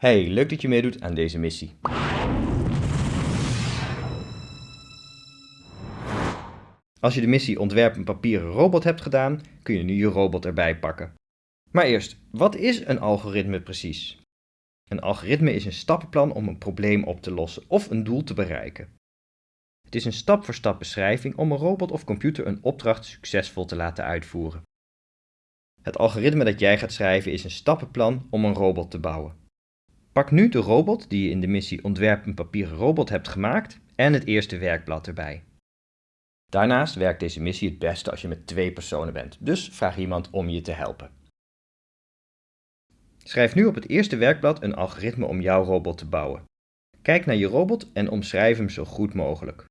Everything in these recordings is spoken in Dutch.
Hey, leuk dat je meedoet aan deze missie. Als je de missie Ontwerp een papieren robot hebt gedaan, kun je nu je robot erbij pakken. Maar eerst, wat is een algoritme precies? Een algoritme is een stappenplan om een probleem op te lossen of een doel te bereiken. Het is een stap-voor-stap beschrijving om een robot of computer een opdracht succesvol te laten uitvoeren. Het algoritme dat jij gaat schrijven is een stappenplan om een robot te bouwen. Pak nu de robot die je in de missie Ontwerp een papieren robot hebt gemaakt en het eerste werkblad erbij. Daarnaast werkt deze missie het beste als je met twee personen bent, dus vraag iemand om je te helpen. Schrijf nu op het eerste werkblad een algoritme om jouw robot te bouwen. Kijk naar je robot en omschrijf hem zo goed mogelijk.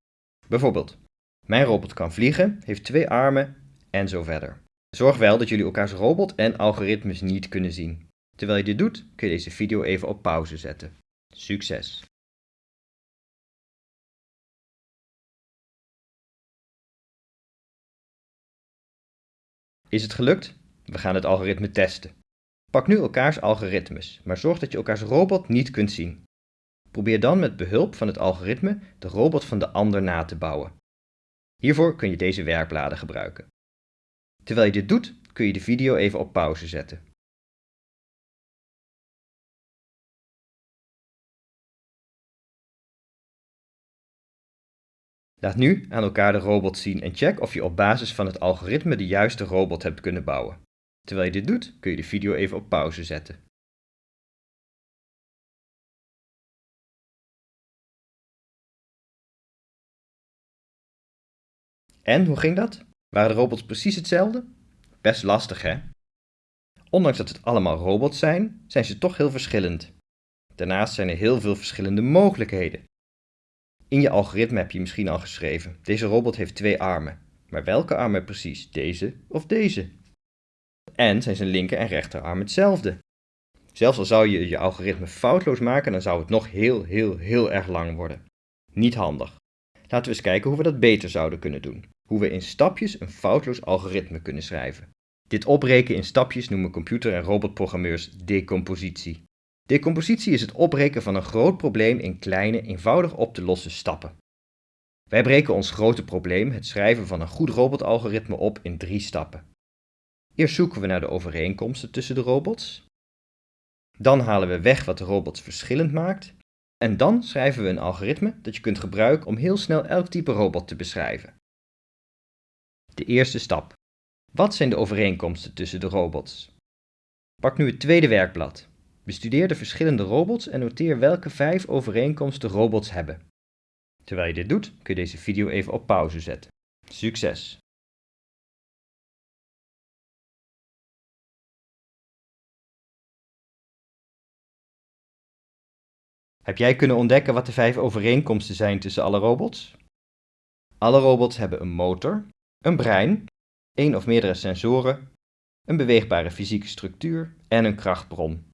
Bijvoorbeeld, mijn robot kan vliegen, heeft twee armen en zo verder. Zorg wel dat jullie elkaars robot en algoritmes niet kunnen zien. Terwijl je dit doet, kun je deze video even op pauze zetten. Succes! Is het gelukt? We gaan het algoritme testen. Pak nu elkaars algoritmes, maar zorg dat je elkaars robot niet kunt zien. Probeer dan met behulp van het algoritme de robot van de ander na te bouwen. Hiervoor kun je deze werkbladen gebruiken. Terwijl je dit doet, kun je de video even op pauze zetten. Laat nu aan elkaar de robot zien en check of je op basis van het algoritme de juiste robot hebt kunnen bouwen. Terwijl je dit doet, kun je de video even op pauze zetten. En, hoe ging dat? Waren de robots precies hetzelfde? Best lastig, hè? Ondanks dat het allemaal robots zijn, zijn ze toch heel verschillend. Daarnaast zijn er heel veel verschillende mogelijkheden. In je algoritme heb je misschien al geschreven, deze robot heeft twee armen. Maar welke armen precies? Deze of deze? En zijn zijn linker en rechterarm hetzelfde? Zelfs al zou je je algoritme foutloos maken, dan zou het nog heel, heel, heel erg lang worden. Niet handig. Laten we eens kijken hoe we dat beter zouden kunnen doen. Hoe we in stapjes een foutloos algoritme kunnen schrijven. Dit opbreken in stapjes noemen computer- en robotprogrammeurs decompositie. Decompositie is het opbreken van een groot probleem in kleine, eenvoudig op te lossen stappen. Wij breken ons grote probleem, het schrijven van een goed robotalgoritme, op in drie stappen. Eerst zoeken we naar de overeenkomsten tussen de robots. Dan halen we weg wat de robots verschillend maakt. En dan schrijven we een algoritme dat je kunt gebruiken om heel snel elk type robot te beschrijven. De eerste stap. Wat zijn de overeenkomsten tussen de robots? Pak nu het tweede werkblad. Bestudeer de verschillende robots en noteer welke vijf overeenkomsten robots hebben. Terwijl je dit doet, kun je deze video even op pauze zetten. Succes! Heb jij kunnen ontdekken wat de vijf overeenkomsten zijn tussen alle robots? Alle robots hebben een motor, een brein, één of meerdere sensoren, een beweegbare fysieke structuur en een krachtbron.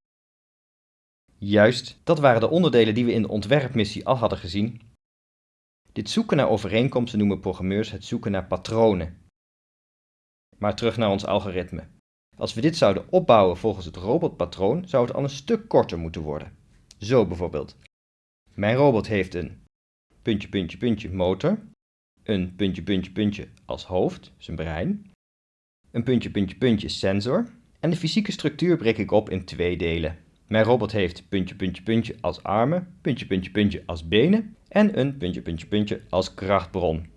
Juist, dat waren de onderdelen die we in de ontwerpmissie al hadden gezien. Dit zoeken naar overeenkomsten noemen programmeurs het zoeken naar patronen. Maar terug naar ons algoritme. Als we dit zouden opbouwen volgens het robotpatroon, zou het al een stuk korter moeten worden. Zo bijvoorbeeld. Mijn robot heeft een puntje, puntje, puntje motor, een puntje, puntje, puntje als hoofd, zijn brein, een puntje, puntje, puntje sensor en de fysieke structuur breek ik op in twee delen. Mijn robot heeft puntje, puntje, puntje als armen, puntje, puntje, puntje als benen en een puntje, puntje, puntje als krachtbron.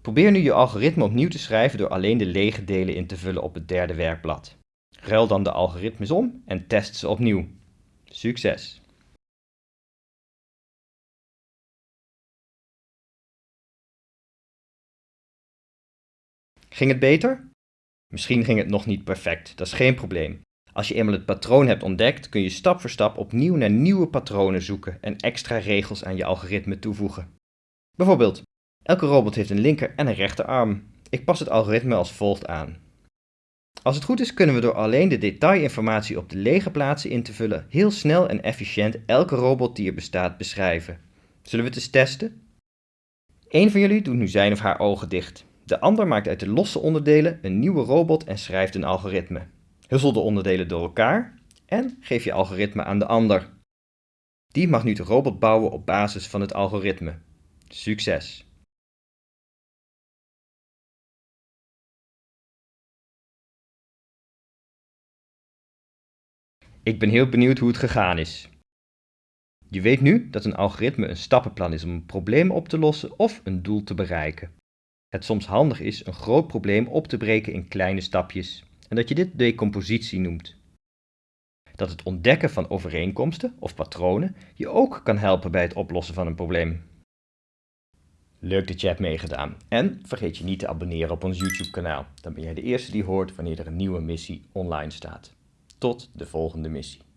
Probeer nu je algoritme opnieuw te schrijven door alleen de lege delen in te vullen op het derde werkblad. Ruil dan de algoritmes om en test ze opnieuw. Succes! Ging het beter? Misschien ging het nog niet perfect, dat is geen probleem. Als je eenmaal het patroon hebt ontdekt, kun je stap voor stap opnieuw naar nieuwe patronen zoeken en extra regels aan je algoritme toevoegen. Bijvoorbeeld, elke robot heeft een linker en een rechterarm. Ik pas het algoritme als volgt aan. Als het goed is kunnen we door alleen de detailinformatie op de lege plaatsen in te vullen heel snel en efficiënt elke robot die er bestaat beschrijven. Zullen we het eens testen? Eén van jullie doet nu zijn of haar ogen dicht. De ander maakt uit de losse onderdelen een nieuwe robot en schrijft een algoritme. Hussel de onderdelen door elkaar en geef je algoritme aan de ander. Die mag nu de robot bouwen op basis van het algoritme. Succes! Ik ben heel benieuwd hoe het gegaan is. Je weet nu dat een algoritme een stappenplan is om een probleem op te lossen of een doel te bereiken. Het soms handig is een groot probleem op te breken in kleine stapjes en dat je dit decompositie noemt. Dat het ontdekken van overeenkomsten of patronen je ook kan helpen bij het oplossen van een probleem. Leuk dat je hebt meegedaan en vergeet je niet te abonneren op ons YouTube kanaal. Dan ben jij de eerste die hoort wanneer er een nieuwe missie online staat. Tot de volgende missie.